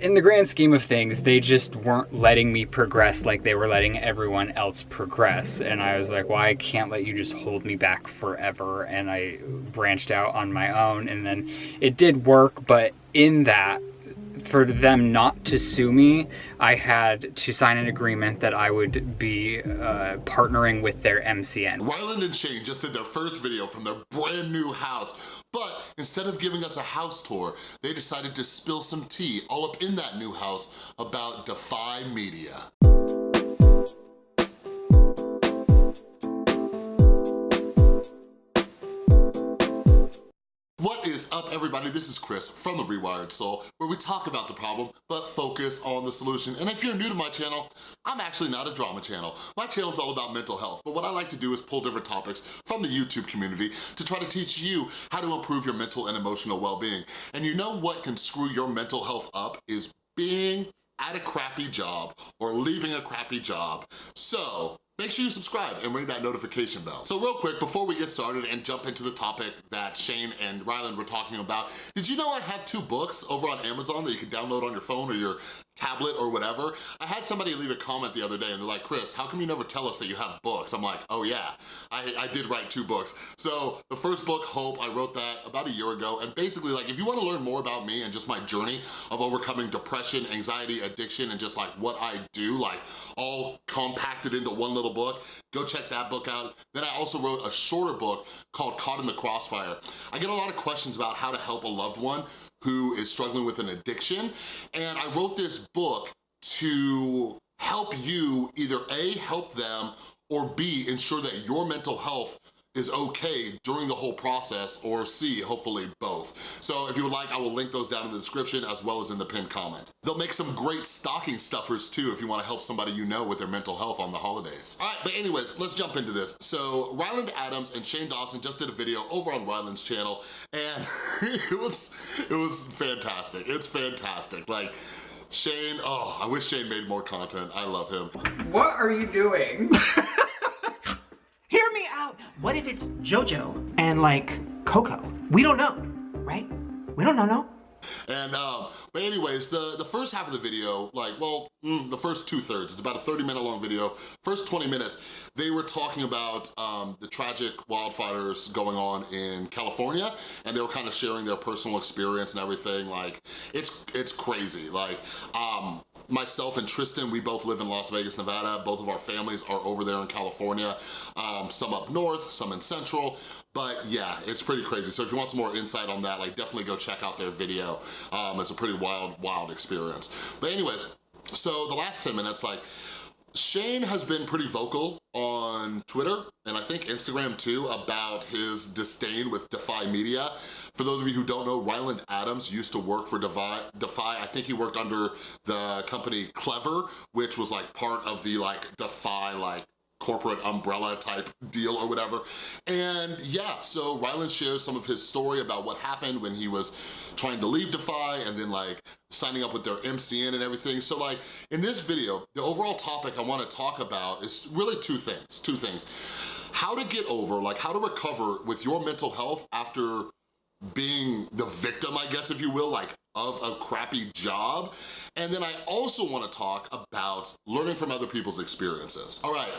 In the grand scheme of things, they just weren't letting me progress like they were letting everyone else progress. And I was like, well, can't let you just hold me back forever. And I branched out on my own. And then it did work, but in that, for them not to sue me, I had to sign an agreement that I would be uh, partnering with their MCN. Ryland and Shane just did their first video from their brand new house, but instead of giving us a house tour, they decided to spill some tea all up in that new house about Defy Media. Up everybody? This is Chris from The Rewired Soul, where we talk about the problem, but focus on the solution. And if you're new to my channel, I'm actually not a drama channel. My channel is all about mental health, but what I like to do is pull different topics from the YouTube community to try to teach you how to improve your mental and emotional well-being. And you know what can screw your mental health up is being at a crappy job or leaving a crappy job. So make sure you subscribe and ring that notification bell. So real quick, before we get started and jump into the topic that Shane and Ryland were talking about, did you know I have two books over on Amazon that you can download on your phone or your tablet or whatever. I had somebody leave a comment the other day and they're like, Chris, how come you never tell us that you have books? I'm like, oh yeah, I, I did write two books. So the first book, Hope, I wrote that about a year ago. And basically like, if you wanna learn more about me and just my journey of overcoming depression, anxiety, addiction, and just like what I do, like all compacted into one little book, go check that book out. Then I also wrote a shorter book called Caught in the Crossfire. I get a lot of questions about how to help a loved one who is struggling with an addiction. And I wrote this book to help you either A, help them, or B, ensure that your mental health is okay during the whole process, or C, hopefully both. So if you would like, I will link those down in the description as well as in the pinned comment. They'll make some great stocking stuffers too if you wanna help somebody you know with their mental health on the holidays. All right, but anyways, let's jump into this. So Ryland Adams and Shane Dawson just did a video over on Ryland's channel and it was, it was fantastic. It's fantastic. Like, Shane, oh, I wish Shane made more content. I love him. What are you doing? What if it's JoJo and like Coco? We don't know, right? We don't know, no. And, um, but anyways, the, the first half of the video, like, well, mm, the first two thirds, it's about a 30 minute long video. First 20 minutes, they were talking about um, the tragic wildfires going on in California, and they were kind of sharing their personal experience and everything. Like, it's, it's crazy. Like, um, myself and Tristan, we both live in Las Vegas, Nevada. Both of our families are over there in California. Um, some up north, some in central. But yeah, it's pretty crazy. So if you want some more insight on that, like definitely go check out their video. Um, it's a pretty wild, wild experience. But anyways, so the last 10 minutes, like Shane has been pretty vocal on Twitter and I think Instagram too about his disdain with Defy Media. For those of you who don't know, Ryland Adams used to work for Defy. Defy. I think he worked under the company Clevver, which was like part of the like Defy like corporate umbrella type deal or whatever. And yeah, so Ryland shares some of his story about what happened when he was trying to leave Defy and then like signing up with their MCN and everything. So like in this video, the overall topic I wanna talk about is really two things, two things. How to get over, like how to recover with your mental health after being the victim, I guess, if you will, like of a crappy job. And then I also wanna talk about learning from other people's experiences. All right,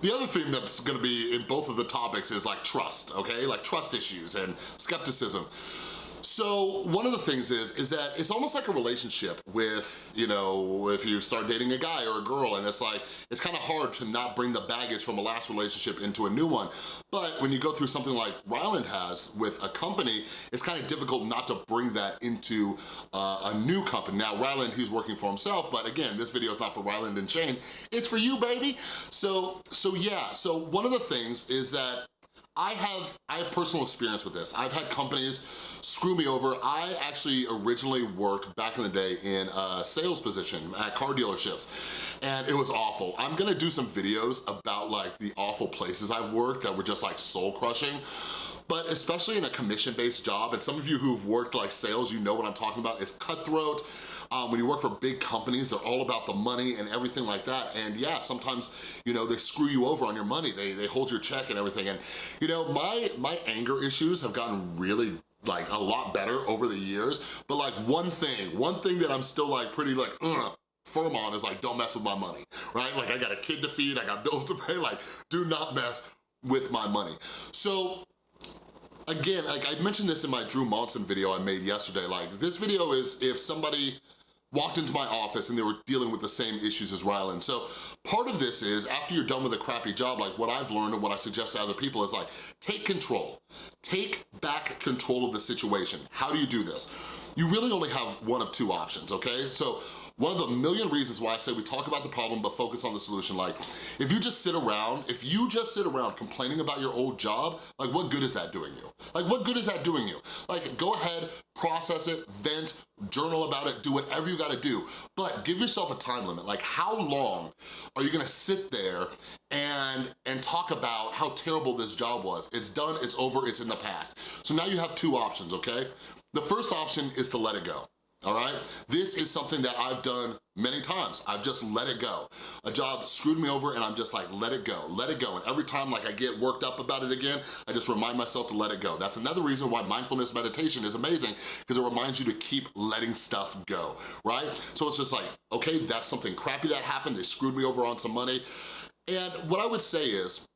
the other thing that's gonna be in both of the topics is like trust, okay? Like trust issues and skepticism. So one of the things is, is that it's almost like a relationship with, you know, if you start dating a guy or a girl and it's like, it's kind of hard to not bring the baggage from a last relationship into a new one. But when you go through something like Ryland has with a company, it's kind of difficult not to bring that into uh, a new company. Now, Ryland, he's working for himself, but again, this video is not for Ryland and Shane, it's for you, baby. So, so yeah, so one of the things is that I have, I have personal experience with this. I've had companies screw me over. I actually originally worked back in the day in a sales position at car dealerships and it was awful. I'm gonna do some videos about like the awful places I've worked that were just like soul crushing but especially in a commission-based job, and some of you who've worked like sales, you know what I'm talking about, it's cutthroat, um, when you work for big companies, they're all about the money and everything like that. And yeah, sometimes, you know, they screw you over on your money. They, they hold your check and everything. And, you know, my, my anger issues have gotten really like a lot better over the years, but like one thing, one thing that I'm still like pretty like, Ugh, firm on is like, don't mess with my money, right? Like I got a kid to feed, I got bills to pay, like do not mess with my money. So again, like I mentioned this in my Drew Monson video I made yesterday, like this video is if somebody walked into my office and they were dealing with the same issues as Ryland. So part of this is after you're done with a crappy job, like what I've learned and what I suggest to other people is like, take control. Take back control of the situation. How do you do this? You really only have one of two options, okay? So one of the million reasons why I say we talk about the problem but focus on the solution, like if you just sit around, if you just sit around complaining about your old job, like what good is that doing you? Like what good is that doing you? Like go ahead, process it, vent, journal about it, do whatever you gotta do, but give yourself a time limit. Like how long are you gonna sit there and, and talk about how terrible this job was? It's done, it's over, it's in the past. So now you have two options, okay? The first option is to let it go all right? This is something that I've done many times. I've just let it go. A job screwed me over and I'm just like, let it go, let it go. And every time like I get worked up about it again, I just remind myself to let it go. That's another reason why mindfulness meditation is amazing because it reminds you to keep letting stuff go, right? So it's just like, okay, that's something crappy that happened. They screwed me over on some money. And what I would say is,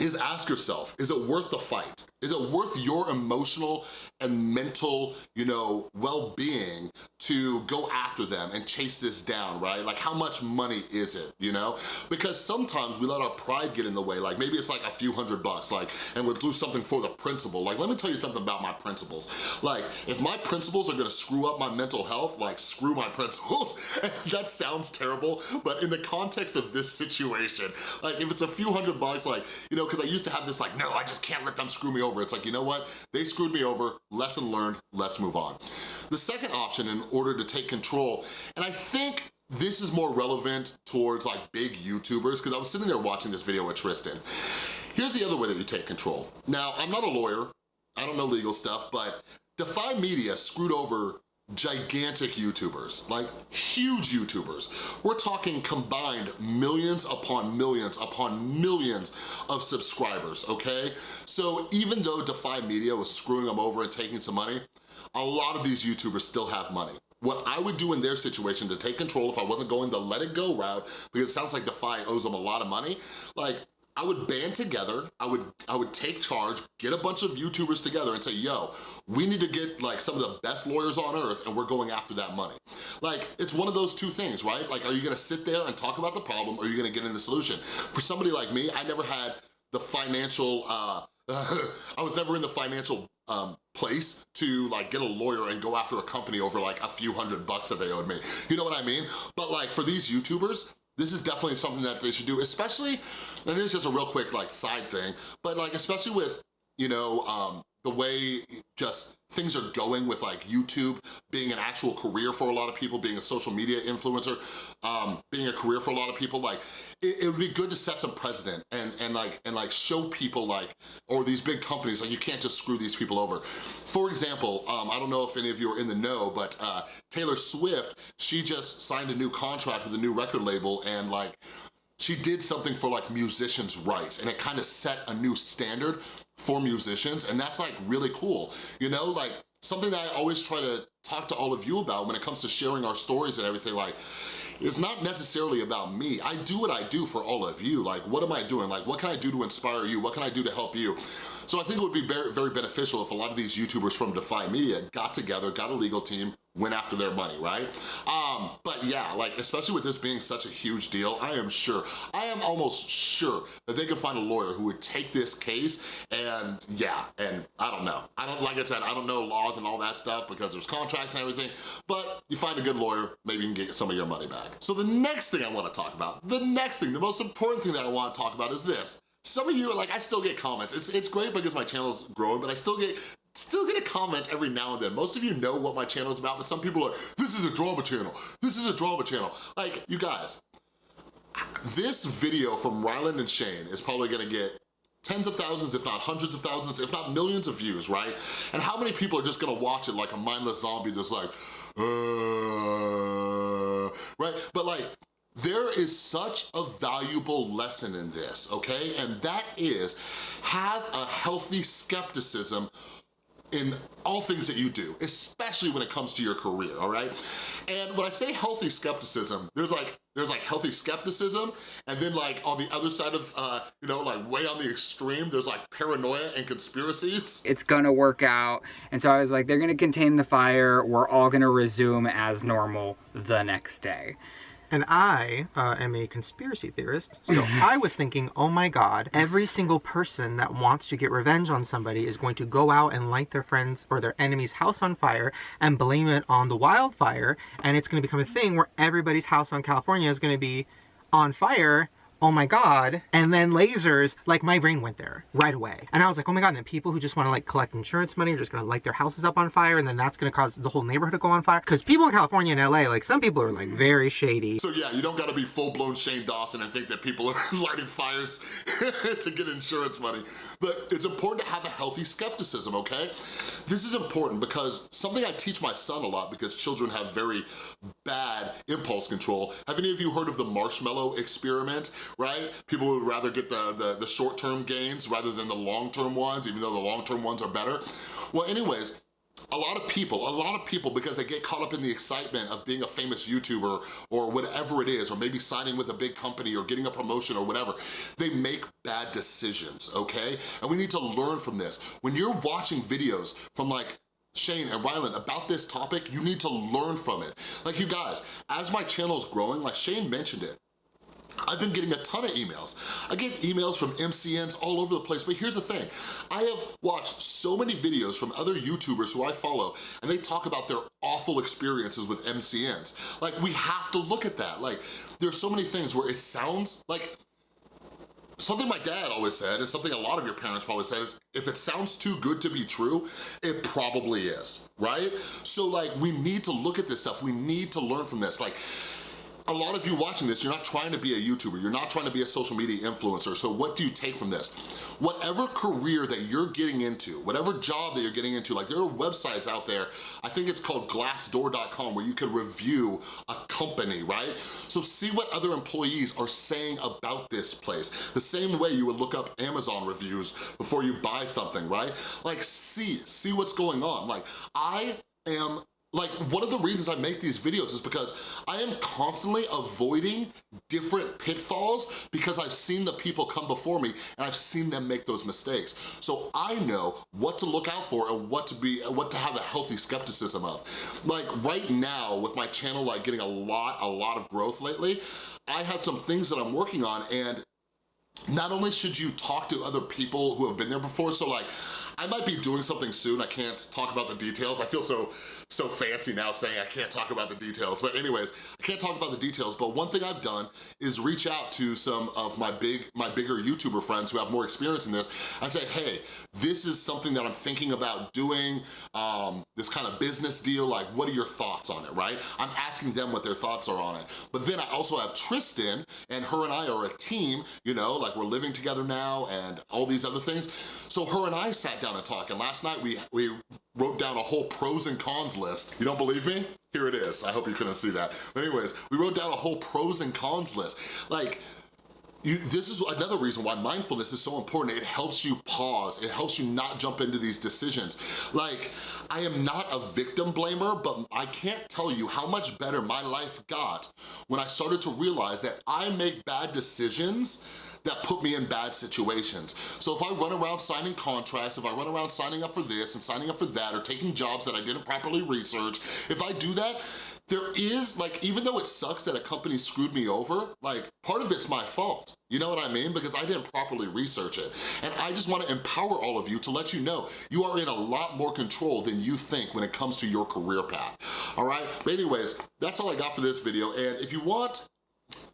is ask yourself, is it worth the fight? Is it worth your emotional and mental, you know, well-being to go after them and chase this down, right? Like how much money is it, you know? Because sometimes we let our pride get in the way, like maybe it's like a few hundred bucks, like, and we'll do something for the principle. Like, let me tell you something about my principles. Like, if my principles are gonna screw up my mental health, like screw my principles. that sounds terrible, but in the context of this situation, like if it's a few hundred bucks, like, you know, because I used to have this like, no, I just can't let them screw me over. It's like, you know what? They screwed me over, lesson learned, let's move on. The second option in order to take control, and I think this is more relevant towards like big YouTubers because I was sitting there watching this video with Tristan. Here's the other way that you take control. Now, I'm not a lawyer, I don't know legal stuff, but Defy Media screwed over gigantic YouTubers, like huge YouTubers. We're talking combined millions upon millions upon millions of subscribers, okay? So even though Defy Media was screwing them over and taking some money, a lot of these YouTubers still have money. What I would do in their situation to take control if I wasn't going the let it go route, because it sounds like Defy owes them a lot of money, like I would band together, I would I would take charge, get a bunch of YouTubers together and say, yo, we need to get like some of the best lawyers on earth and we're going after that money. Like, it's one of those two things, right? Like, are you gonna sit there and talk about the problem or are you gonna get in the solution? For somebody like me, I never had the financial, uh, I was never in the financial um, place to like get a lawyer and go after a company over like a few hundred bucks that they owed me. You know what I mean? But like for these YouTubers, this is definitely something that they should do, especially, and this is just a real quick like side thing, but like especially with, you know, um, the way just things are going with like YouTube being an actual career for a lot of people, being a social media influencer, um, being a career for a lot of people, like it, it, would be good to set some precedent and, and like and like show people like, or these big companies, like you can't just screw these people over. For example, um, I don't know if any of you are in the know, but uh, Taylor Swift, she just signed a new contract with a new record label and like she did something for like musicians' rights and it kind of set a new standard for musicians and that's like really cool. You know, like something that I always try to talk to all of you about when it comes to sharing our stories and everything like, it's not necessarily about me. I do what I do for all of you. Like, what am I doing? Like, what can I do to inspire you? What can I do to help you? So I think it would be very, very beneficial if a lot of these YouTubers from Defy Media got together, got a legal team, went after their money, right? Um, but yeah, like, especially with this being such a huge deal, I am sure, I am almost sure that they could find a lawyer who would take this case and yeah, and I don't know. I don't, like I said, I don't know laws and all that stuff because there's contracts and everything, but you find a good lawyer, maybe you can get some of your money back. So the next thing I wanna talk about, the next thing, the most important thing that I wanna talk about is this. Some of you, like, I still get comments. It's, it's great because my channel's growing, but I still get still get a comment every now and then. Most of you know what my channel is about, but some people are, this is a drama channel. This is a drama channel. Like, you guys, this video from Ryland and Shane is probably gonna get tens of thousands, if not hundreds of thousands, if not millions of views, right? And how many people are just gonna watch it like a mindless zombie just like, uh, right? But like, there is such a valuable lesson in this, okay? And that is have a healthy skepticism in all things that you do, especially when it comes to your career, all right? And when I say healthy skepticism, there's like there's like healthy skepticism, and then like on the other side of, uh, you know, like way on the extreme, there's like paranoia and conspiracies. It's gonna work out. And so I was like, they're gonna contain the fire, we're all gonna resume as normal the next day. And I uh, am a conspiracy theorist, so I was thinking, oh my god, every single person that wants to get revenge on somebody is going to go out and light their friend's or their enemy's house on fire and blame it on the wildfire, and it's going to become a thing where everybody's house on California is going to be on fire oh my god and then lasers like my brain went there right away and i was like oh my god and then people who just want to like collect insurance money are just gonna light their houses up on fire and then that's gonna cause the whole neighborhood to go on fire because people in california and la like some people are like very shady So yeah, you don't gotta be full-blown Shane Dawson and think that people are lighting fires to get insurance money. But it's important to have a healthy skepticism, okay? This is important because something I teach my son a lot because children have very bad impulse control. Have any of you heard of the marshmallow experiment, right? People would rather get the, the, the short-term gains rather than the long-term ones, even though the long-term ones are better. Well, anyways, a lot of people, a lot of people, because they get caught up in the excitement of being a famous YouTuber or whatever it is, or maybe signing with a big company or getting a promotion or whatever, they make bad decisions, okay? And we need to learn from this. When you're watching videos from like Shane and Ryland about this topic, you need to learn from it. Like you guys, as my channel is growing, like Shane mentioned it, I've been getting a ton of emails. I get emails from MCNs all over the place, but here's the thing. I have watched so many videos from other YouTubers who I follow, and they talk about their awful experiences with MCNs. Like, we have to look at that. Like, there's so many things where it sounds like, something my dad always said, and something a lot of your parents probably said is, if it sounds too good to be true, it probably is, right? So like, we need to look at this stuff. We need to learn from this. Like, a lot of you watching this, you're not trying to be a YouTuber, you're not trying to be a social media influencer, so what do you take from this? Whatever career that you're getting into, whatever job that you're getting into, like there are websites out there, I think it's called glassdoor.com, where you can review a company, right? So see what other employees are saying about this place. The same way you would look up Amazon reviews before you buy something, right? Like see, see what's going on. Like I am like, one of the reasons I make these videos is because I am constantly avoiding different pitfalls because I've seen the people come before me and I've seen them make those mistakes. So I know what to look out for and what to be, what to have a healthy skepticism of. Like right now with my channel like getting a lot, a lot of growth lately, I have some things that I'm working on and not only should you talk to other people who have been there before, so like, I might be doing something soon. I can't talk about the details. I feel so so fancy now saying I can't talk about the details. But anyways, I can't talk about the details, but one thing I've done is reach out to some of my big, my bigger YouTuber friends who have more experience in this. I say, hey, this is something that I'm thinking about doing, um, this kind of business deal, like what are your thoughts on it, right? I'm asking them what their thoughts are on it. But then I also have Tristan, and her and I are a team, you know, like we're living together now and all these other things. So her and I sat down and talked, and last night we, we wrote down a whole pros and cons list. You don't believe me? Here it is. I hope you couldn't see that. But anyways, we wrote down a whole pros and cons list. Like, you, this is another reason why mindfulness is so important. It helps you pause. It helps you not jump into these decisions. Like, I am not a victim blamer, but I can't tell you how much better my life got when I started to realize that I make bad decisions that put me in bad situations. So if I run around signing contracts, if I run around signing up for this and signing up for that, or taking jobs that I didn't properly research, if I do that, there is, like, even though it sucks that a company screwed me over, like, part of it's my fault. You know what I mean? Because I didn't properly research it. And I just wanna empower all of you to let you know you are in a lot more control than you think when it comes to your career path, all right? But anyways, that's all I got for this video. And if you want,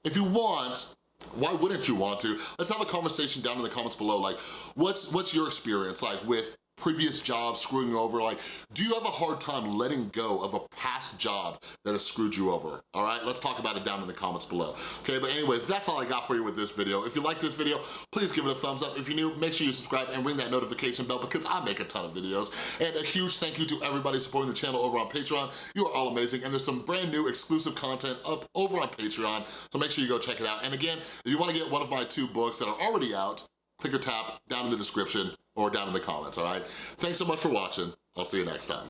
if you want, why wouldn't you want to? Let's have a conversation down in the comments below. Like, what's what's your experience like with previous jobs screwing you over? Like, do you have a hard time letting go of a past job that has screwed you over? All right, let's talk about it down in the comments below. Okay, but anyways, that's all I got for you with this video. If you like this video, please give it a thumbs up. If you're new, make sure you subscribe and ring that notification bell because I make a ton of videos. And a huge thank you to everybody supporting the channel over on Patreon. You are all amazing. And there's some brand new exclusive content up over on Patreon. So make sure you go check it out. And again, if you wanna get one of my two books that are already out, click or tap down in the description or down in the comments, all right? Thanks so much for watching. I'll see you next time.